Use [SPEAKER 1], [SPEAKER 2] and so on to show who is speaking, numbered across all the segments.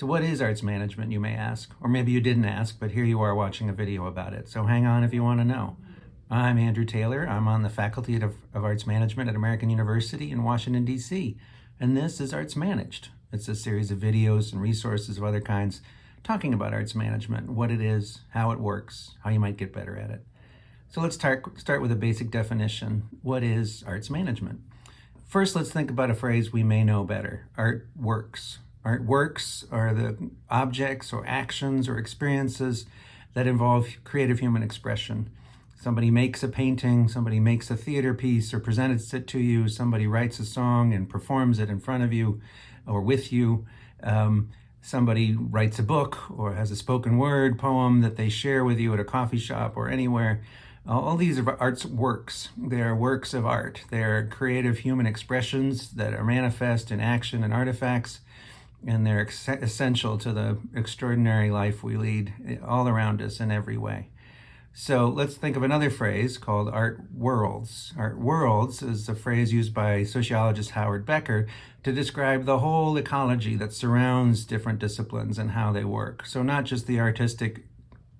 [SPEAKER 1] So what is arts management, you may ask? Or maybe you didn't ask, but here you are watching a video about it. So hang on if you want to know. I'm Andrew Taylor. I'm on the Faculty of, of Arts Management at American University in Washington, D.C. And this is Arts Managed. It's a series of videos and resources of other kinds talking about arts management, what it is, how it works, how you might get better at it. So let's start, start with a basic definition. What is arts management? First, let's think about a phrase we may know better. Art works. Art works are the objects or actions or experiences that involve creative human expression. Somebody makes a painting, somebody makes a theater piece or presents it to you, somebody writes a song and performs it in front of you or with you. Um, somebody writes a book or has a spoken word poem that they share with you at a coffee shop or anywhere. All these are art's works. They are works of art. They are creative human expressions that are manifest in action and artifacts and they're essential to the extraordinary life we lead all around us in every way. So let's think of another phrase called art worlds. Art worlds is a phrase used by sociologist Howard Becker to describe the whole ecology that surrounds different disciplines and how they work. So not just the artistic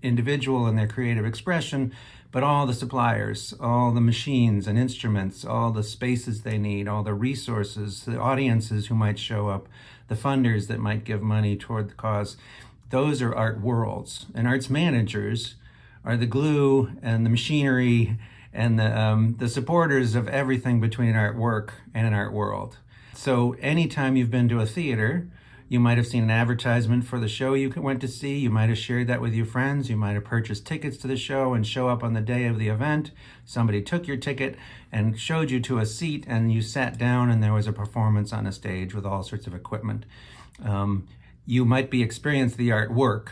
[SPEAKER 1] individual and their creative expression, but all the suppliers, all the machines and instruments, all the spaces they need, all the resources, the audiences who might show up, the funders that might give money toward the cause. Those are art worlds. And arts managers are the glue and the machinery and the, um, the supporters of everything between an art work and an art world. So anytime you've been to a theater, you might have seen an advertisement for the show you went to see. You might have shared that with your friends. You might have purchased tickets to the show and show up on the day of the event. Somebody took your ticket and showed you to a seat and you sat down and there was a performance on a stage with all sorts of equipment. Um, you might be experiencing the artwork,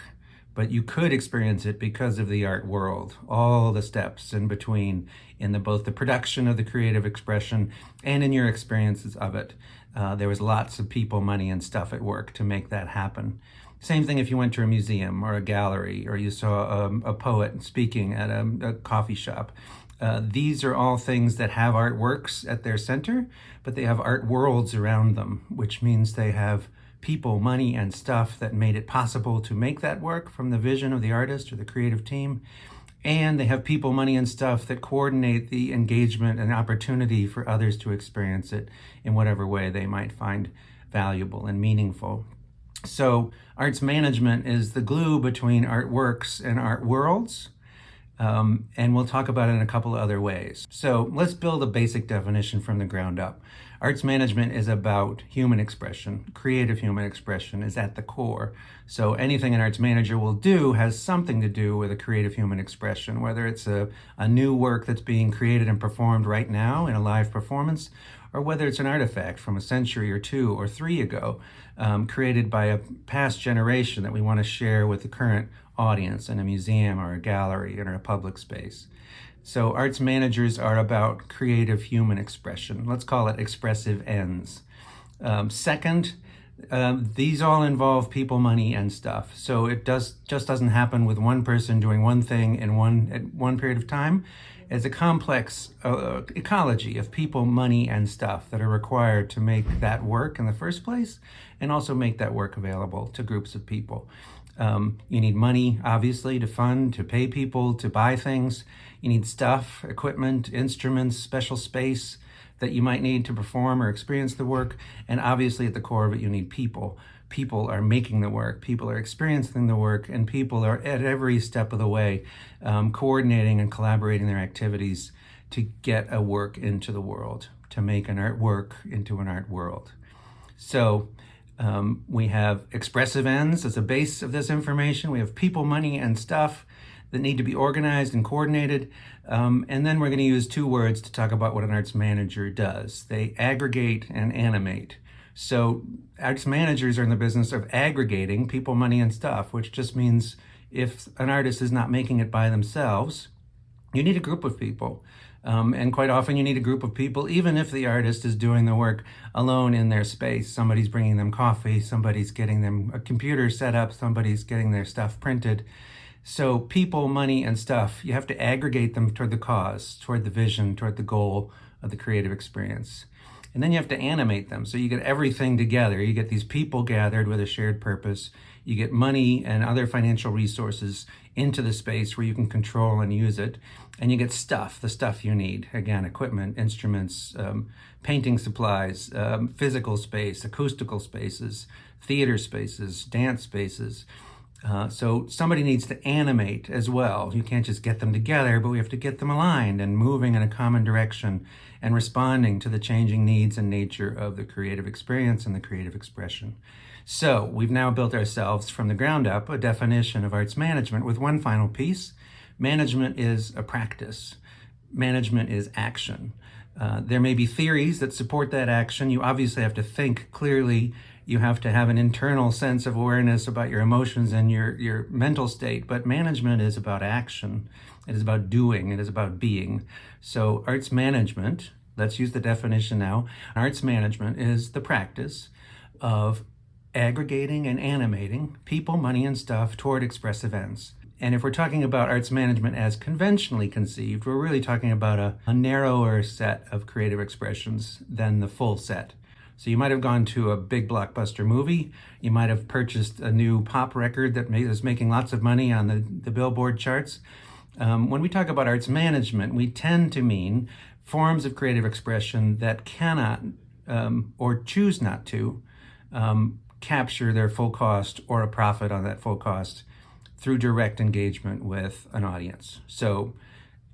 [SPEAKER 1] but you could experience it because of the art world, all the steps in between in the both the production of the creative expression and in your experiences of it. Uh, there was lots of people, money, and stuff at work to make that happen. Same thing if you went to a museum or a gallery or you saw a, a poet speaking at a, a coffee shop. Uh, these are all things that have artworks at their center, but they have art worlds around them, which means they have people, money, and stuff that made it possible to make that work from the vision of the artist or the creative team. And they have people, money, and stuff that coordinate the engagement and opportunity for others to experience it in whatever way they might find valuable and meaningful. So arts management is the glue between artworks and art worlds. Um, and we'll talk about it in a couple of other ways. So let's build a basic definition from the ground up. Arts management is about human expression. Creative human expression is at the core. So anything an arts manager will do has something to do with a creative human expression, whether it's a, a new work that's being created and performed right now in a live performance, or whether it's an artifact from a century or two or three ago, um, created by a past generation that we want to share with the current audience in a museum or a gallery or a public space. So arts managers are about creative human expression. Let's call it expressive ends. Um, second, um, these all involve people, money, and stuff. So it does just doesn't happen with one person doing one thing in one at one period of time. It's a complex uh, ecology of people, money, and stuff that are required to make that work in the first place, and also make that work available to groups of people. Um, you need money, obviously, to fund, to pay people, to buy things. You need stuff, equipment, instruments, special space that you might need to perform or experience the work. And obviously at the core of it, you need people. People are making the work, people are experiencing the work, and people are at every step of the way um, coordinating and collaborating their activities to get a work into the world, to make an artwork into an art world. So um, we have expressive ends as a base of this information. We have people, money, and stuff that need to be organized and coordinated. Um, and then we're going to use two words to talk about what an arts manager does. They aggregate and animate. So arts managers are in the business of aggregating people, money, and stuff, which just means if an artist is not making it by themselves, you need a group of people. Um, and quite often you need a group of people, even if the artist is doing the work alone in their space. Somebody's bringing them coffee, somebody's getting them a computer set up, somebody's getting their stuff printed. So people, money, and stuff, you have to aggregate them toward the cause, toward the vision, toward the goal of the creative experience. And then you have to animate them. So you get everything together. You get these people gathered with a shared purpose. You get money and other financial resources into the space where you can control and use it. And you get stuff, the stuff you need. Again, equipment, instruments, um, painting supplies, um, physical space, acoustical spaces, theater spaces, dance spaces. Uh, so somebody needs to animate as well. You can't just get them together, but we have to get them aligned and moving in a common direction and responding to the changing needs and nature of the creative experience and the creative expression. So we've now built ourselves from the ground up a definition of arts management with one final piece. Management is a practice. Management is action. Uh, there may be theories that support that action. You obviously have to think clearly you have to have an internal sense of awareness about your emotions and your, your mental state. But management is about action. It is about doing. It is about being. So arts management, let's use the definition now. Arts management is the practice of aggregating and animating people, money, and stuff toward expressive ends. And if we're talking about arts management as conventionally conceived, we're really talking about a, a narrower set of creative expressions than the full set. So you might have gone to a big blockbuster movie. You might have purchased a new pop record that is making lots of money on the, the Billboard charts. Um, when we talk about arts management, we tend to mean forms of creative expression that cannot um, or choose not to um, capture their full cost or a profit on that full cost through direct engagement with an audience. So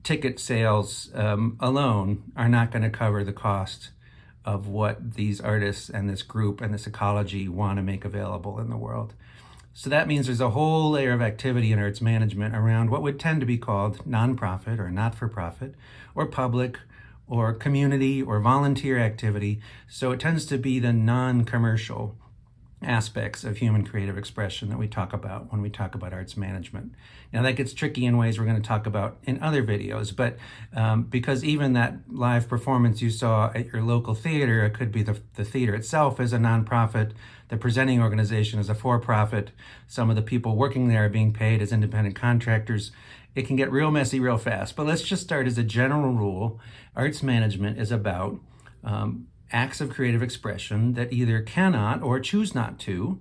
[SPEAKER 1] ticket sales um, alone are not going to cover the cost of what these artists and this group and this ecology want to make available in the world. So that means there's a whole layer of activity in arts management around what would tend to be called nonprofit or not-for-profit or public or community or volunteer activity. So it tends to be the non-commercial aspects of human creative expression that we talk about when we talk about arts management. Now that gets tricky in ways we're going to talk about in other videos, but um, because even that live performance you saw at your local theater, it could be the, the theater itself is a nonprofit, the presenting organization is a for-profit, some of the people working there are being paid as independent contractors. It can get real messy real fast, but let's just start as a general rule. Arts management is about um, acts of creative expression that either cannot or choose not to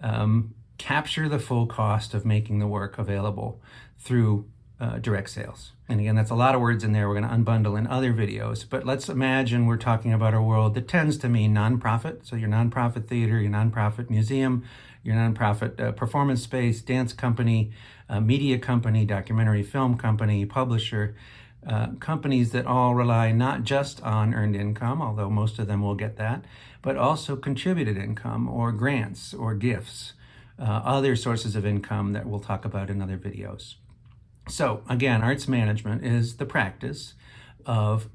[SPEAKER 1] um, capture the full cost of making the work available through uh, direct sales. And again, that's a lot of words in there we're going to unbundle in other videos. But let's imagine we're talking about a world that tends to mean nonprofit. So your nonprofit theater, your nonprofit museum, your nonprofit uh, performance space, dance company, uh, media company, documentary film company, publisher, uh, companies that all rely not just on earned income, although most of them will get that, but also contributed income or grants or gifts, uh, other sources of income that we'll talk about in other videos. So again, arts management is the practice of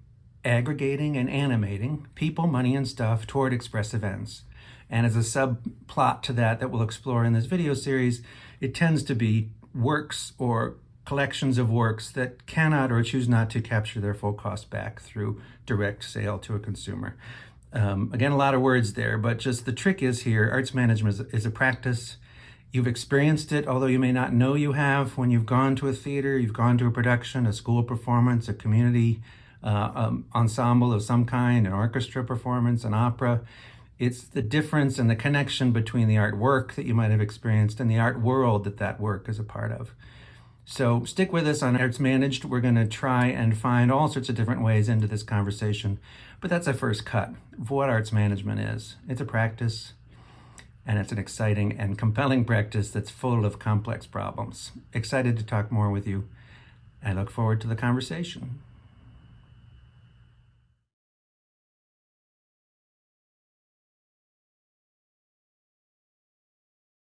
[SPEAKER 1] aggregating and animating people, money, and stuff toward expressive ends. And as a subplot to that that we'll explore in this video series, it tends to be works or collections of works that cannot or choose not to capture their full cost back through direct sale to a consumer. Um, again, a lot of words there, but just the trick is here, arts management is, is, a practice. You've experienced it, although you may not know you have, when you've gone to a theater, you've gone to a production, a school performance, a community uh, um, ensemble of some kind, an orchestra performance, an opera. It's the difference and the connection between the artwork that you might have experienced and the art world that that work is a part of. So stick with us on Arts Managed. We're going to try and find all sorts of different ways into this conversation. But that's a first cut of what arts management is. It's a practice, and it's an exciting and compelling practice that's full of complex problems. Excited to talk more with you. I look forward to the conversation.